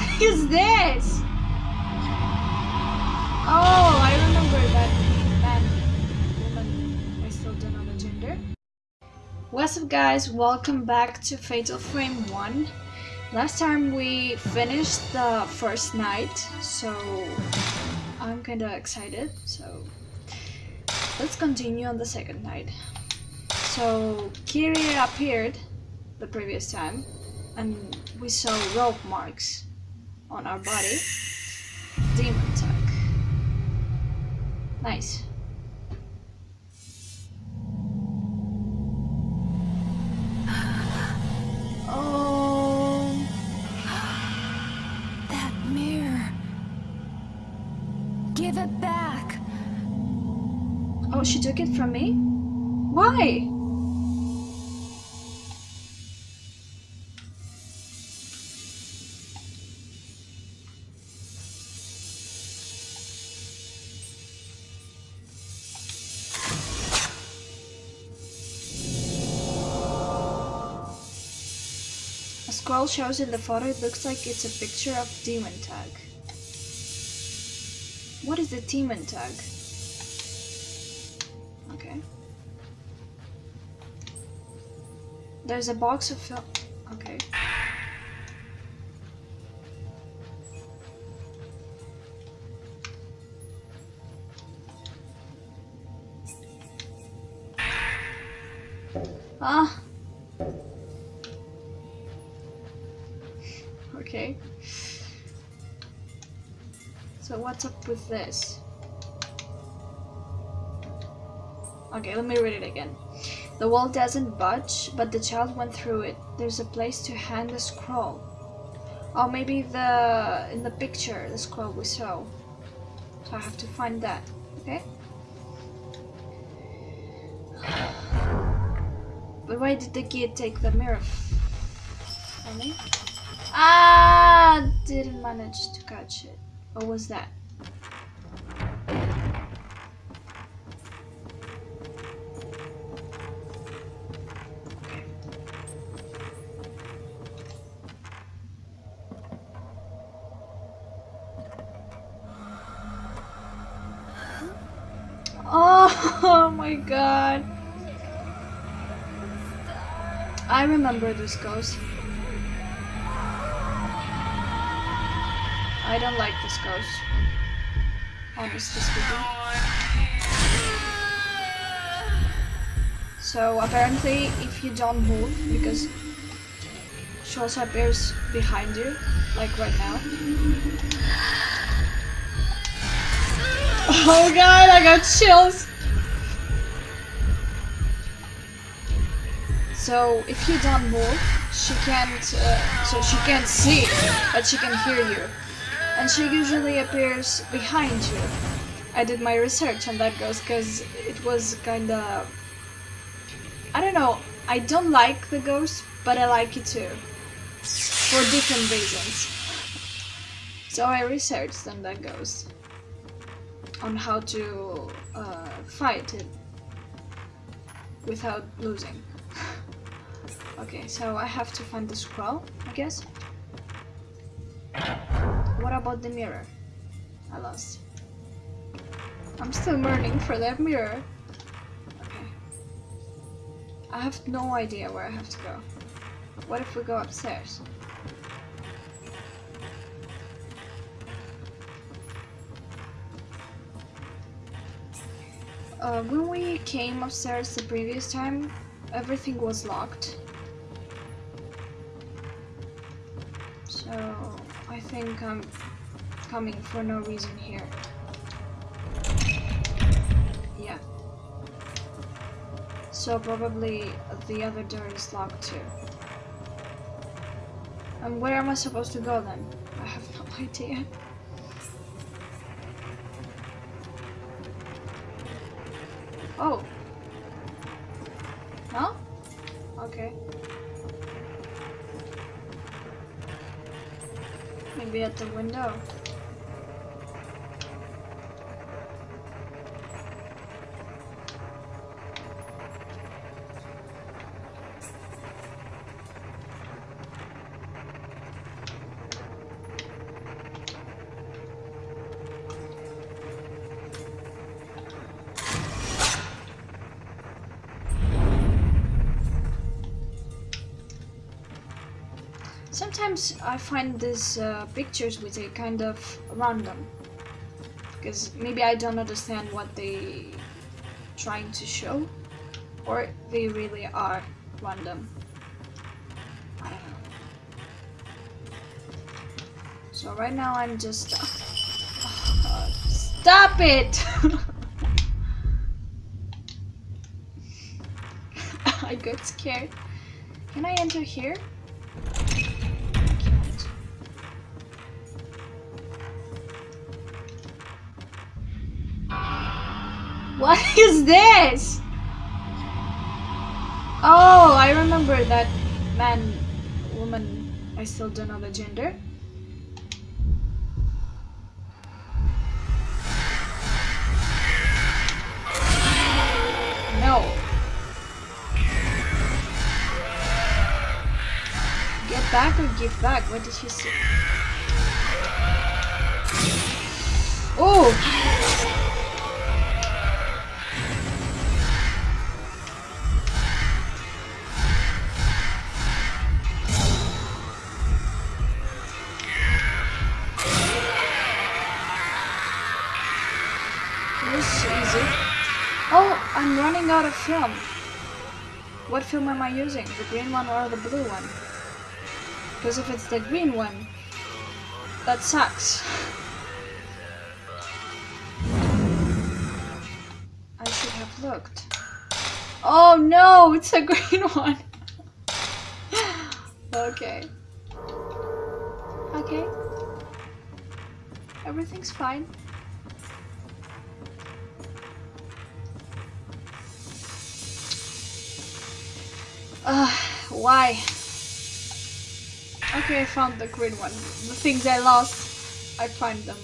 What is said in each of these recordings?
What is this? Oh, I remember that man, woman. I still don't know the gender. What's up, guys? Welcome back to Fatal Frame 1. Last time we finished the first night, so I'm kinda excited. So let's continue on the second night. So Kiri appeared the previous time, and we saw rope marks on our body. Demon tag. Nice. Oh, That mirror. Give it back. oh, she took it from me? Why? A scroll shows in the photo, it looks like it's a picture of demon tag. What is the demon tag? Okay. There's a box of film. Okay. Ah. What's up with this? Okay, let me read it again. The wall doesn't budge, but the child went through it. There's a place to hang the scroll. Or maybe the in the picture, the scroll we saw. So I have to find that. Okay. But why did the kid take the mirror me? Ah, didn't manage to catch it. What was that? Oh, my god. I remember this ghost. I don't like this ghost. Honestly speaking. So apparently if you don't move, because she also appears behind you, like right now. Oh god, I got chills! So if you don't move, she can't. Uh, so she can't see, but she can hear you, and she usually appears behind you. I did my research on that ghost because it was kind of. I don't know. I don't like the ghost, but I like it too, for different reasons. So I researched on that ghost, on how to uh, fight it without losing. Okay, so I have to find the scroll, I guess. What about the mirror? I lost. I'm still burning for that mirror. Okay. I have no idea where I have to go. What if we go upstairs? Uh, when we came upstairs the previous time, everything was locked. So I think I'm coming for no reason here. Yeah. So probably the other door is locked too. And where am I supposed to go then? I have no idea. Oh. No? Okay. Maybe at the window. Sometimes I find these uh, pictures with a kind of random. Because maybe I don't understand what they trying to show. Or they really are random. I don't know. So right now I'm just... Stop it! I got scared. Can I enter here? What is this? Oh, I remember that man, woman, I still don't know the gender. No. Get back or give back? What did she say? Oh! Out of film. What film am I using? The green one or the blue one? Because if it's the green one, that sucks. I should have looked. Oh no, it's a green one. okay. Okay. Everything's fine. Why? Okay, I found the green one. The things I lost, I find them.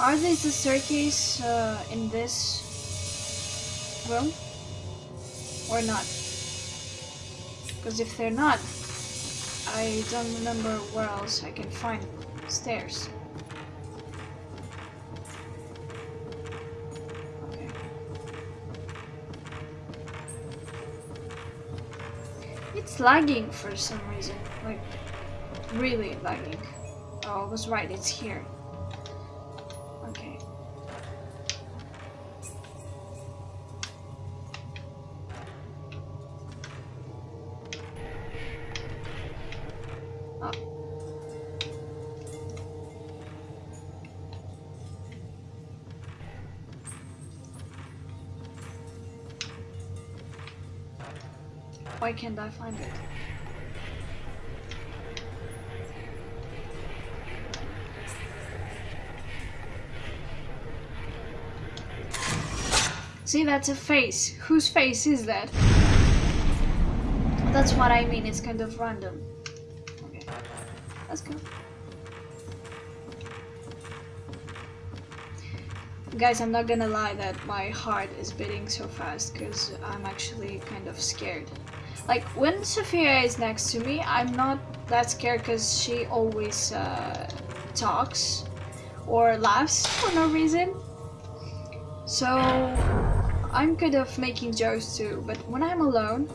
Are these the staircase uh, in this room? Or not? Because if they're not, I don't remember where else I can find stairs. Okay. It's lagging for some reason. Like, really lagging. Oh, I was right, it's here. Why can't I find it? See, that's a face. Whose face is that? That's what I mean, it's kind of random. Okay, let's go. Guys, I'm not gonna lie that my heart is beating so fast because I'm actually kind of scared. Like, when Sophia is next to me, I'm not that scared because she always uh, talks or laughs for no reason. So, I'm kind of making jokes too, but when I'm alone,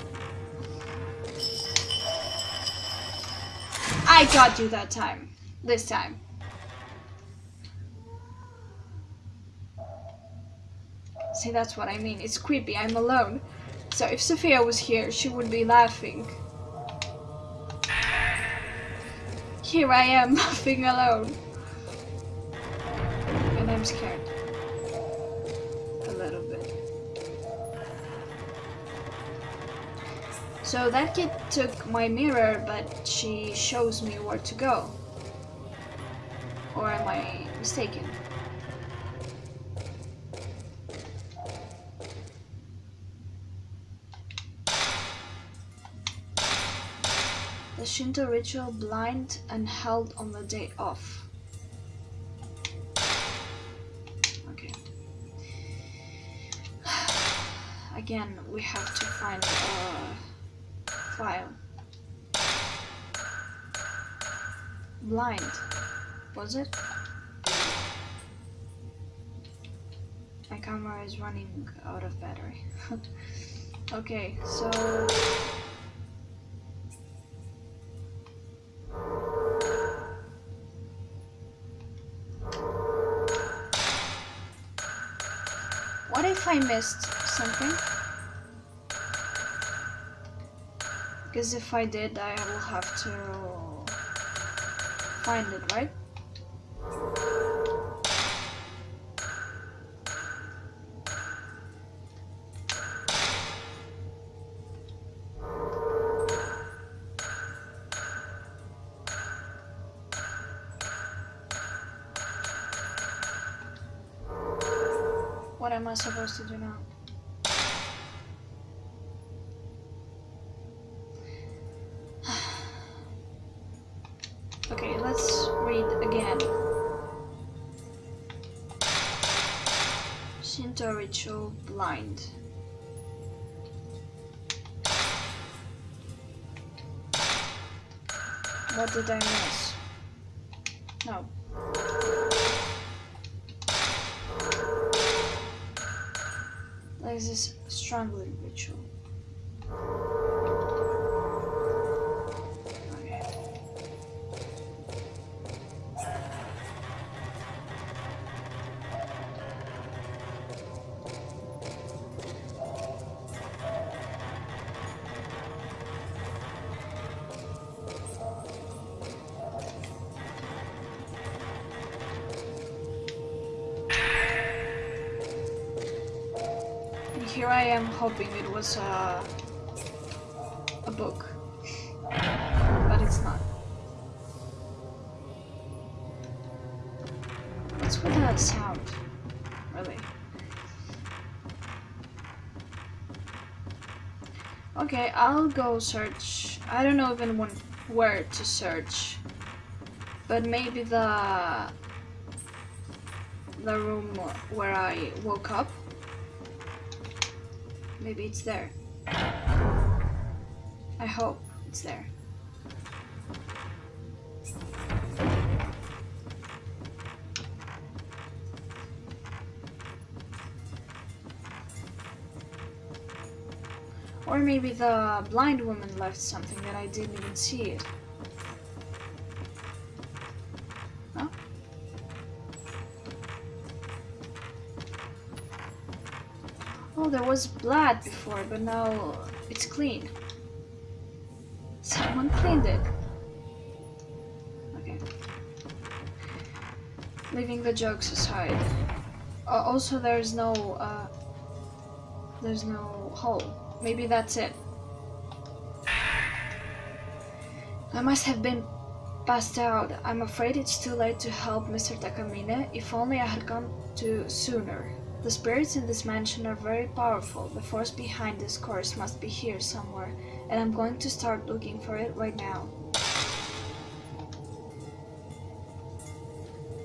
I got you that time. This time. See, that's what I mean. It's creepy. I'm alone. So if Sophia was here, she would be laughing. Here I am, laughing alone. And I'm scared. A little bit. So that kid took my mirror, but she shows me where to go. Or am I mistaken? The Shinto ritual blind and held on the day off. Okay. Again, we have to find a file. blind. Was it? My camera is running out of battery. okay, so I missed something? Because if I did, I will have to find it, right? Am I supposed to do now? okay, let's read again. Shinto ritual blind. What did I miss? No. This strangling ritual. I am hoping it was a, a book, but it's not. What's with that sound? Really? Okay, I'll go search. I don't know even when, where to search, but maybe the the room where I woke up. Maybe it's there. I hope it's there. Or maybe the blind woman left something that I didn't even see it. There was blood before, but now it's clean. Someone cleaned it. Okay. Leaving the jokes aside. Uh, also, there's no, uh, there's no hole. Maybe that's it. I must have been passed out. I'm afraid it's too late to help Mr. Takamine. If only I had come to sooner. The spirits in this mansion are very powerful. The force behind this course must be here somewhere, and I'm going to start looking for it right now.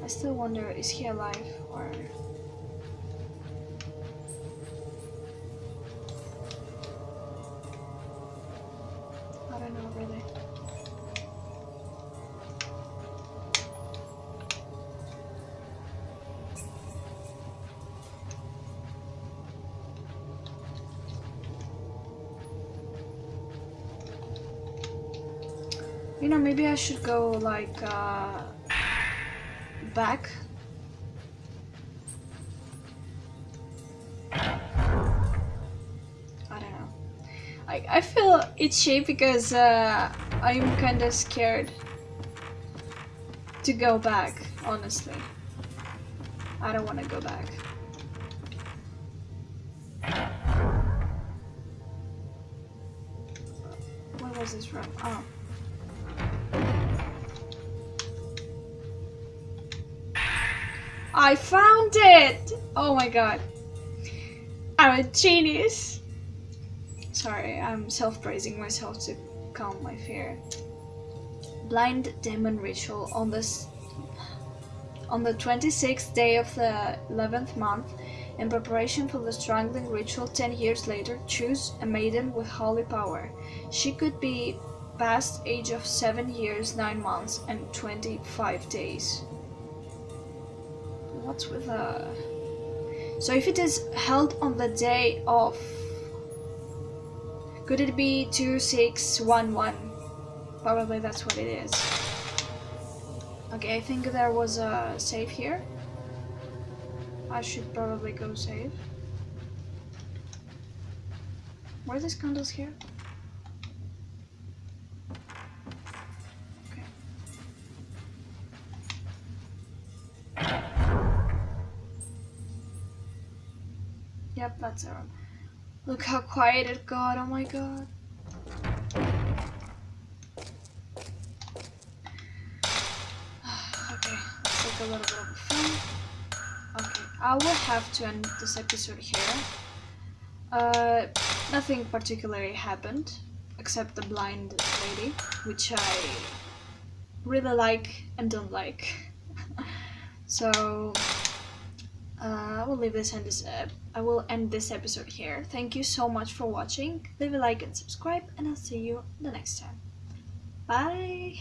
I still wonder, is he alive or... You know, maybe I should go like uh, back. I don't know. I, I feel itchy because uh, I'm kind of scared to go back, honestly. I don't want to go back. Where was this room? Oh. I found it! Oh my god. I'm a genius. Sorry, I'm self-praising myself to calm my fear. Blind demon ritual on this on the 26th day of the 11th month in preparation for the strangling ritual 10 years later choose a maiden with holy power she could be past age of 7 years, 9 months, and 25 days. What's with uh So if it is held on the day of could it be 2611? Probably that's what it is. Okay, I think there was a save here. I should probably go save. Were these candles here? Look how quiet it got, oh my god. okay, let's take a little bit of film. Okay, I will have to end this episode here. Uh, nothing particularly happened, except the blind lady, which I really like and don't like. so uh, I will leave this end this uh, I will end this episode here. Thank you so much for watching. Leave a like and subscribe, and I'll see you the next time. Bye.